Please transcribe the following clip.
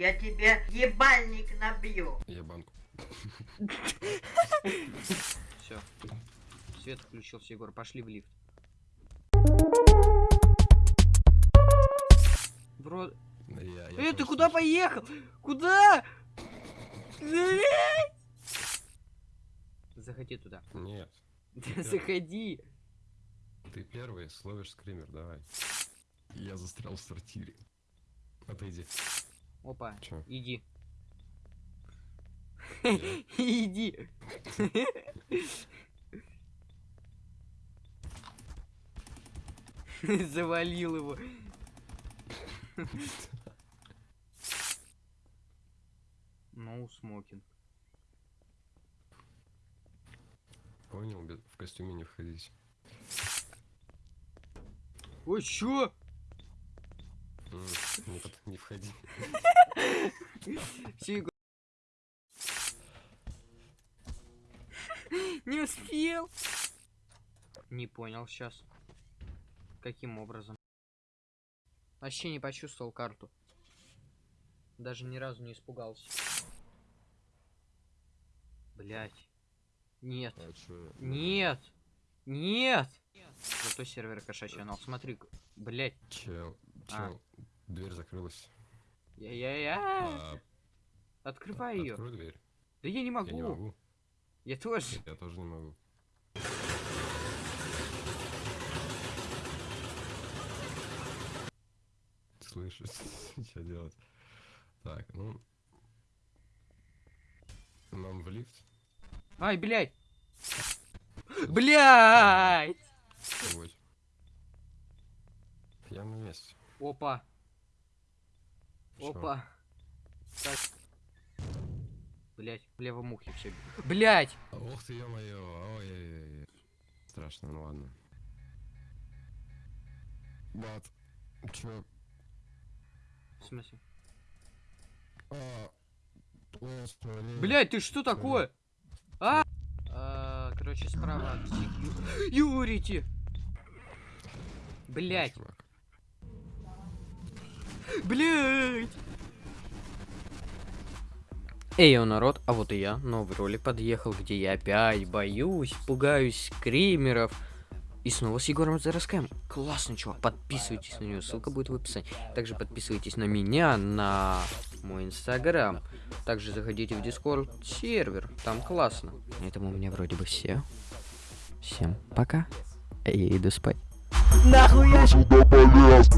Я тебе ебальник набью. Я банку. Все. Свет включился, Егор. Пошли в лифт. Бро... Да Я, я Э, ты куда слышу. поехал? Куда? Заходи туда. Нет, Заходи. ты первый словишь скример, давай. Я застрял в сортире. Отойди. Опа, Чё? иди. Иди. Завалил его. Ну, смокинг. Понял, в костюме не входить. Ой, чё? Не, под- не входи. Всё, Егор. Не успел. Не понял сейчас. Каким образом? Вообще не почувствовал карту. Даже ни разу не испугался. Блять. Нет. А? Нет. Нет. Зато сервер кошачий канал. Смотри, блять. Чел, А. дверь закрылась. Я-я-я. А, Открывай ее. Открой дверь. Да я не Я могу. не могу. Я тоже. Я тоже не могу. Слышишь, что делать? Так, ну... Нам в лифт? Ай, блядь! Блядь! Я на месте. Опа? Опа. Так. Блять, в левом ухе все. Блять! Ух ты, ё-моё, ой-ой-ой. Страшно, ну ладно. Бат, чё? В смысле? А. Блять, ты что такое? А? А, Короче, справа. от Ю- Юрите! Блять. Блять! Эй, о, народ, а вот и я, новый ролик подъехал, где я опять боюсь, пугаюсь скримеров. И снова с Егором Зараскаем. Классный чувак, подписывайтесь на него, ссылка будет в описании. Также подписывайтесь на меня, на мой инстаграм. Также заходите в дискорд сервер, там классно. На этом у меня вроде бы все. Всем пока. Я иду спать. Нахуй я сюда полез